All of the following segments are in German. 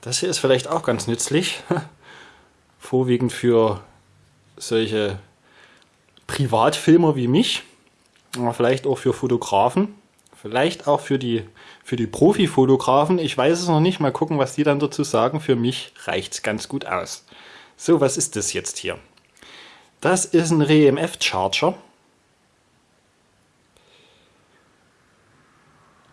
Das hier ist vielleicht auch ganz nützlich, vorwiegend für solche Privatfilmer wie mich, aber vielleicht auch für Fotografen, vielleicht auch für die, für die Profifotografen. Ich weiß es noch nicht, mal gucken, was die dann dazu sagen. Für mich reicht es ganz gut aus. So, was ist das jetzt hier? Das ist ein REMF-Charger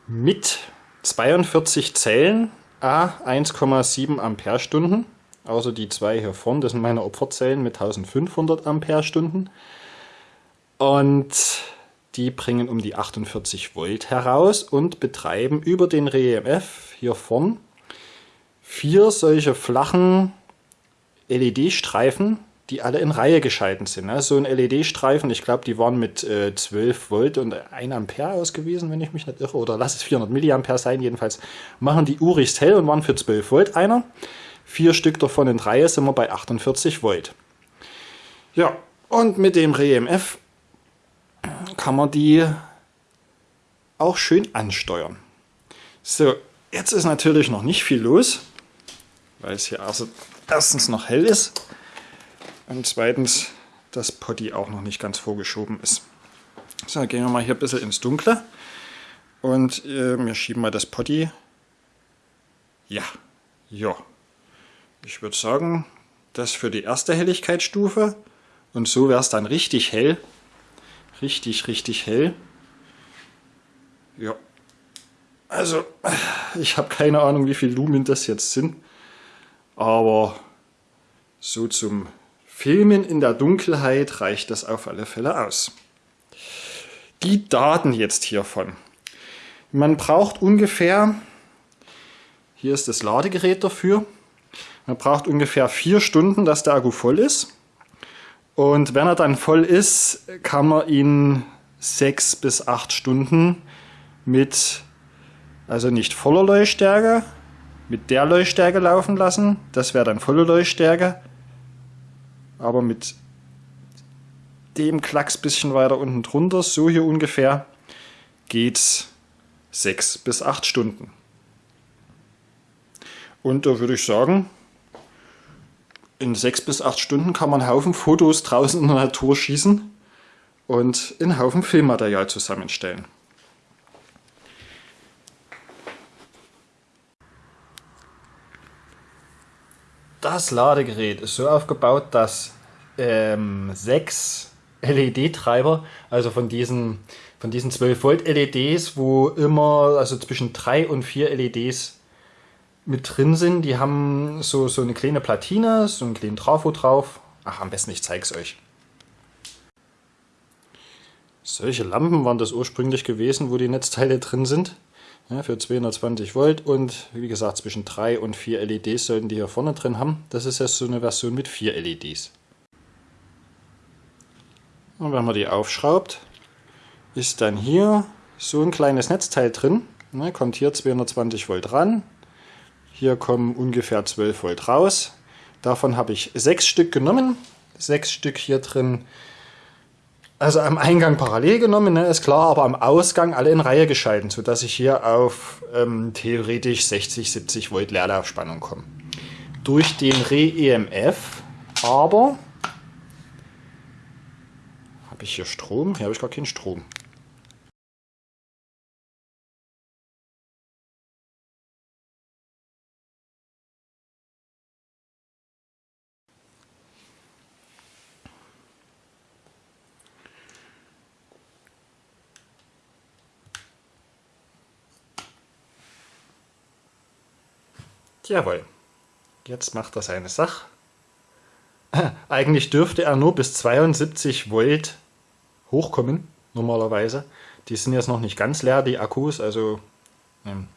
mit 42 Zellen, a 1,7 Ampere-Stunden. Also die zwei hier vorne, das sind meine Opferzellen mit 1500 Ampere-Stunden. Und die bringen um die 48 Volt heraus und betreiben über den REMF hier vorn vier solche flachen LED-Streifen, die alle in Reihe geschalten sind. So ein LED-Streifen, ich glaube, die waren mit äh, 12 Volt und 1 Ampere ausgewiesen, wenn ich mich nicht irre, oder lass es 400 Milliampere sein, jedenfalls machen die urigst hell und waren für 12 Volt einer. Vier Stück davon in Reihe sind wir bei 48 Volt. Ja, und mit dem REMF kann man die auch schön ansteuern. So, jetzt ist natürlich noch nicht viel los, weil es hier also erstens noch hell ist und zweitens das Potty auch noch nicht ganz vorgeschoben ist. So, gehen wir mal hier ein bisschen ins Dunkle und äh, wir schieben mal das Potty. Ja, ja. Ich würde sagen, das für die erste Helligkeitsstufe und so wäre es dann richtig hell. Richtig, richtig hell. Ja. Also, ich habe keine Ahnung, wie viel Lumen das jetzt sind. Aber so zum Filmen in der Dunkelheit reicht das auf alle Fälle aus. Die Daten jetzt hiervon. Man braucht ungefähr, hier ist das Ladegerät dafür, man braucht ungefähr vier Stunden, dass der Akku voll ist. Und wenn er dann voll ist, kann man ihn sechs bis acht Stunden mit, also nicht voller Leuchtstärke, mit der Leuchtstärke laufen lassen. Das wäre dann volle Leuchtstärke. Aber mit dem Klacks bisschen weiter unten drunter, so hier ungefähr, geht's sechs bis acht Stunden. Und da würde ich sagen, in sechs bis acht Stunden kann man einen Haufen Fotos draußen in der Natur schießen und einen Haufen Filmmaterial zusammenstellen. Das Ladegerät ist so aufgebaut, dass ähm, sechs LED-Treiber, also von diesen, von diesen 12 Volt LEDs, wo immer also zwischen drei und vier LEDs mit drin sind. Die haben so, so eine kleine Platine, so einen kleinen Trafo drauf. Ach, am besten ich zeige es euch. Solche Lampen waren das ursprünglich gewesen, wo die Netzteile drin sind. Ja, für 220 Volt und wie gesagt zwischen 3 und 4 LEDs sollten die hier vorne drin haben. Das ist jetzt so eine Version mit 4 LEDs. Und wenn man die aufschraubt, ist dann hier so ein kleines Netzteil drin. Ne, kommt hier 220 Volt ran, hier kommen ungefähr 12 Volt raus. Davon habe ich sechs Stück genommen. Sechs Stück hier drin. Also am Eingang parallel genommen, ne, ist klar, aber am Ausgang alle in Reihe geschalten, sodass ich hier auf ähm, theoretisch 60, 70 Volt Leerlaufspannung komme. Durch den Re-EMF aber habe ich hier Strom? Hier habe ich gar keinen Strom. Jawohl. Jetzt macht er seine Sache. Eigentlich dürfte er nur bis 72 Volt hochkommen, normalerweise. Die sind jetzt noch nicht ganz leer, die Akkus. Also ähm,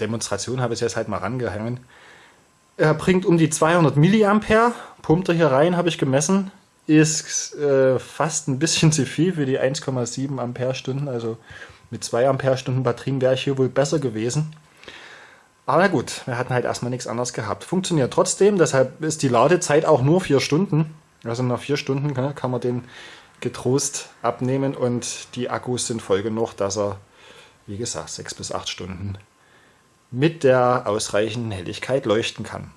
Demonstration habe ich jetzt halt mal rangehangen. Er bringt um die 200 Milliampere, pumpt er hier rein, habe ich gemessen. Ist äh, fast ein bisschen zu viel für die 1,7 Ampere-Stunden. Also mit 2 Ampere-Stunden Batterien wäre ich hier wohl besser gewesen. Aber gut, wir hatten halt erstmal nichts anderes gehabt. Funktioniert trotzdem, deshalb ist die Ladezeit auch nur vier Stunden. Also nach vier Stunden kann man den getrost abnehmen und die Akkus sind voll genug, dass er, wie gesagt, sechs bis acht Stunden mit der ausreichenden Helligkeit leuchten kann.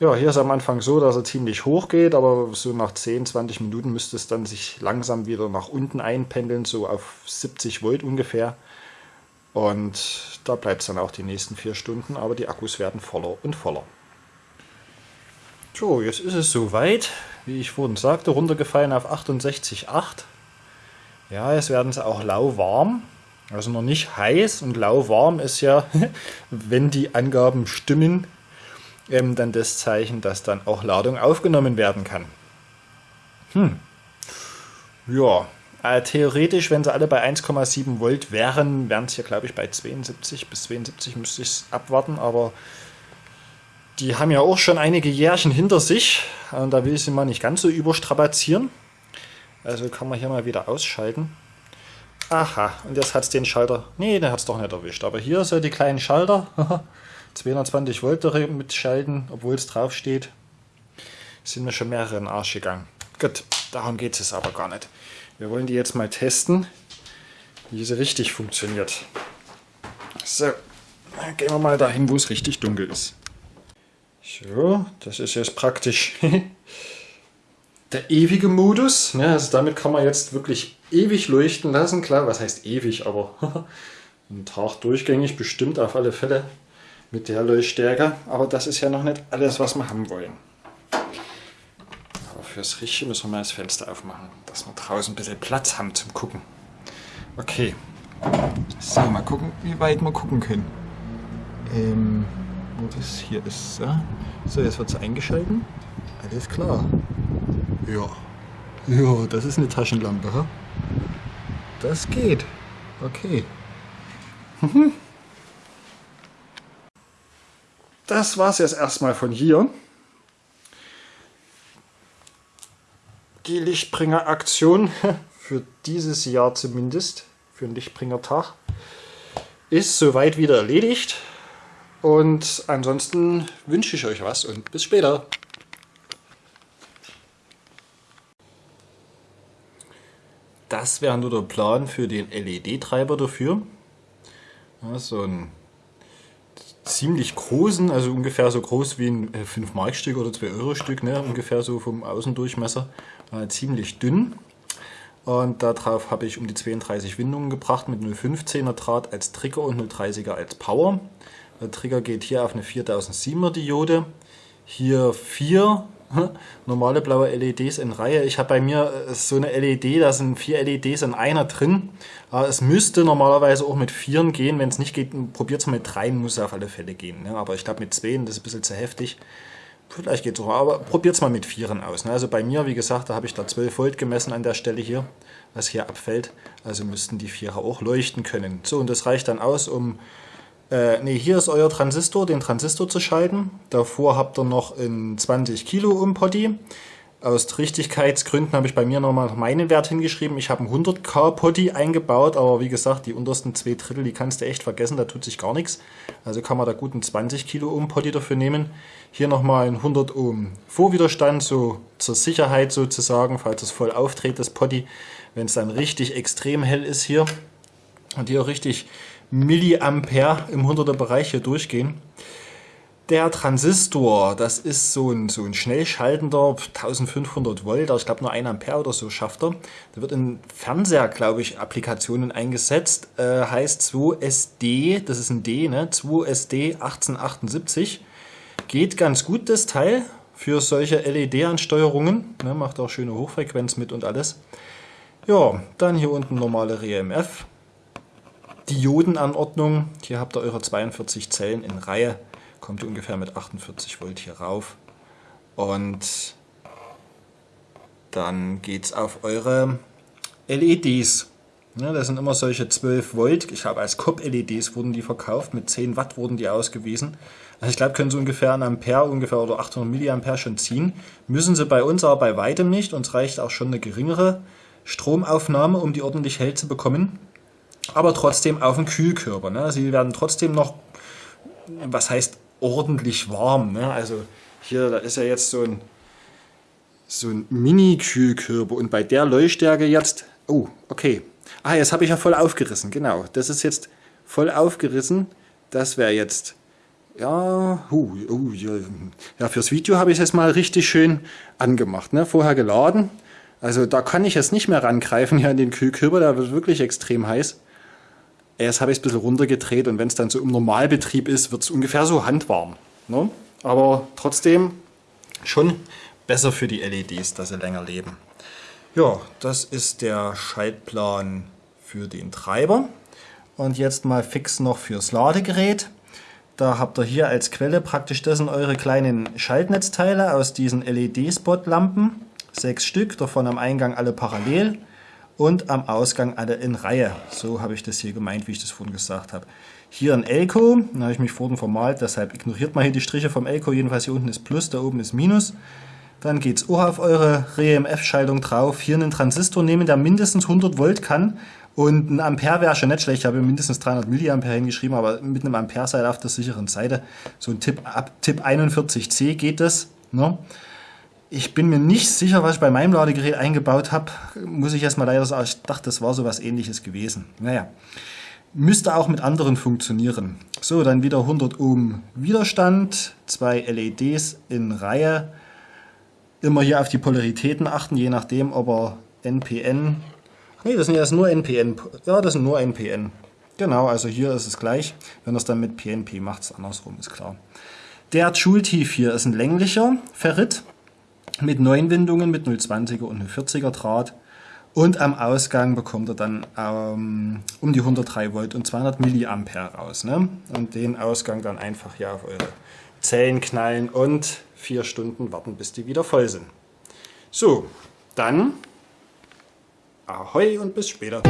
Ja, hier ist am Anfang so, dass er ziemlich hoch geht, aber so nach 10, 20 Minuten müsste es dann sich langsam wieder nach unten einpendeln, so auf 70 Volt ungefähr. Und da bleibt es dann auch die nächsten vier Stunden, aber die Akkus werden voller und voller. So, jetzt ist es soweit, wie ich vorhin sagte, runtergefallen auf 68,8. Ja, jetzt werden sie auch lauwarm. Also noch nicht heiß und lauwarm ist ja, wenn die Angaben stimmen, ähm, dann das Zeichen, dass dann auch Ladung aufgenommen werden kann. Hm. Ja, äh, theoretisch, wenn sie alle bei 1,7 Volt wären, wären es hier, glaube ich, bei 72 bis 72 müsste ich es abwarten, aber die haben ja auch schon einige Jährchen hinter sich und da will ich sie mal nicht ganz so überstrapazieren. Also kann man hier mal wieder ausschalten. Aha, und jetzt hat es den Schalter. Nee, den hat es doch nicht erwischt. Aber hier so die kleinen Schalter. 220 Volt mitschalten, obwohl es drauf steht. Sind mir schon mehrere in den Arsch gegangen. Gut, darum geht es aber gar nicht. Wir wollen die jetzt mal testen, wie sie richtig funktioniert. So, dann gehen wir mal dahin, wo es richtig dunkel ist. So, das ist jetzt praktisch der ewige Modus. Ne? Also damit kann man jetzt wirklich ewig leuchten lassen. Klar, was heißt ewig, aber einen Tag durchgängig bestimmt auf alle Fälle mit der Leuchtstärke. Aber das ist ja noch nicht alles, was wir haben wollen. Fürs Richtige müssen wir mal das Fenster aufmachen, dass wir draußen ein bisschen Platz haben zum Gucken. Okay. So, mal gucken, wie weit wir gucken können. Ähm, wo das hier ist. So, so jetzt wird es eingeschalten. Alles klar. Ja. Ja, das ist eine Taschenlampe. Ha? Das geht. Okay. Das war es jetzt erstmal von hier. Die Lichtbringer-Aktion für dieses Jahr zumindest, für den Lichtbringer-Tag, ist soweit wieder erledigt. Und ansonsten wünsche ich euch was und bis später. Das wäre nur der Plan für den LED-Treiber dafür. So ein ziemlich großen, also ungefähr so groß wie ein 5-Mark-Stück äh, oder 2-Euro-Stück, ne? ungefähr so vom Außendurchmesser, äh, ziemlich dünn. Und darauf habe ich um die 32 Windungen gebracht mit 0,15er Draht als Trigger und 0,30er als Power. Der Trigger geht hier auf eine 4007er Diode. Hier vier normale blaue LEDs in Reihe. Ich habe bei mir äh, so eine LED, da sind vier LEDs in einer drin. Es müsste normalerweise auch mit vieren gehen. Wenn es nicht geht, probiert es mit dreien, muss es auf alle Fälle gehen. Ne? Aber ich glaube mit zweien, das ist ein bisschen zu heftig. Vielleicht geht es auch, aber probiert es mal mit vieren aus. Ne? Also bei mir, wie gesagt, da habe ich da 12 Volt gemessen an der Stelle hier, was hier abfällt. Also müssten die Vierer auch leuchten können. So, und das reicht dann aus, um äh, ne, hier ist euer Transistor, den Transistor zu schalten. Davor habt ihr noch ein 20 Kilo Potty. Aus Richtigkeitsgründen habe ich bei mir nochmal meinen Wert hingeschrieben. Ich habe einen 100k Potty eingebaut, aber wie gesagt, die untersten zwei Drittel, die kannst du echt vergessen, da tut sich gar nichts. Also kann man da gut einen 20 Kilo Ohm Potty dafür nehmen. Hier nochmal ein 100 Ohm Vorwiderstand, so zur Sicherheit sozusagen, falls es voll auftritt, das Potty. Wenn es dann richtig extrem hell ist hier und hier richtig Milliampere im 100er Bereich hier durchgehen. Der Transistor, das ist so ein, so ein schnell schaltender 1500 Volt, ich glaube nur 1 Ampere oder so schafft er. Der wird in Fernseher, glaube ich, Applikationen eingesetzt. Äh, heißt 2SD, das ist ein D, ne? 2SD 1878. Geht ganz gut das Teil für solche LED-Ansteuerungen. Ne? Macht auch schöne Hochfrequenz mit und alles. Ja, dann hier unten normale RMF. Diodenanordnung. Hier habt ihr eure 42 Zellen in Reihe. Kommt ungefähr mit 48 Volt hier rauf. Und dann geht es auf eure LEDs. Ja, das sind immer solche 12 Volt. Ich habe als COP-LEDs wurden die verkauft. Mit 10 Watt wurden die ausgewiesen. Also ich glaube, können sie ungefähr ein Ampere ungefähr oder 800 Milliampere schon ziehen. Müssen sie bei uns aber bei weitem nicht. Uns reicht auch schon eine geringere Stromaufnahme, um die ordentlich hell zu bekommen aber trotzdem auf dem Kühlkörper. Ne? Sie werden trotzdem noch, was heißt ordentlich warm. Ne? Also hier, da ist ja jetzt so ein, so ein Mini-Kühlkörper und bei der Leuchtstärke jetzt, oh, okay. Ah, jetzt habe ich ja voll aufgerissen, genau. Das ist jetzt voll aufgerissen. Das wäre jetzt, ja, uh, uh, ja, fürs Video habe ich es jetzt mal richtig schön angemacht. Ne? Vorher geladen. Also da kann ich jetzt nicht mehr rangreifen hier an den Kühlkörper, da wird wirklich extrem heiß. Erst habe ich es ein bisschen runtergedreht und wenn es dann so im Normalbetrieb ist, wird es ungefähr so handwarm. Ne? Aber trotzdem schon besser für die LEDs, dass sie länger leben. Ja, das ist der Schaltplan für den Treiber. Und jetzt mal fix noch fürs Ladegerät. Da habt ihr hier als Quelle praktisch das sind eure kleinen Schaltnetzteile aus diesen LED-Spot-Lampen. Sechs Stück, davon am Eingang alle parallel und am Ausgang alle in Reihe. So habe ich das hier gemeint, wie ich das vorhin gesagt habe. Hier ein Elko, da habe ich mich vorhin vermalt, deshalb ignoriert mal hier die Striche vom Elko. Jedenfalls hier unten ist Plus, da oben ist Minus. Dann geht es auch auf eure REMF-Schaltung drauf. Hier einen Transistor nehmen, der mindestens 100 Volt kann. Und ein Ampere wäre schon nicht schlecht. Ich habe mindestens 300 Milliampere hingeschrieben, aber mit einem Ampere seid auf der sicheren Seite. So ein Tipp ab Tipp 41C geht das. Ne? Ich bin mir nicht sicher, was ich bei meinem Ladegerät eingebaut habe. Muss ich erstmal leider sagen, ich dachte, das war so was ähnliches gewesen. Naja, müsste auch mit anderen funktionieren. So, dann wieder 100 Ohm Widerstand, zwei LEDs in Reihe. Immer hier auf die Polaritäten achten, je nachdem, ob er NPN... Ne, das sind jetzt nur NPN. Ja, das sind nur NPN. Genau, also hier ist es gleich. Wenn es dann mit PNP macht, es andersrum, ist klar. Der Joule-Tief hier ist ein länglicher Ferrit mit neun Windungen, mit 0,20er und 0,40er Draht. Und am Ausgang bekommt er dann ähm, um die 103 Volt und 200 Milliampere raus. Ne? Und den Ausgang dann einfach hier auf eure Zellen knallen und vier Stunden warten, bis die wieder voll sind. So, dann Ahoi und bis später.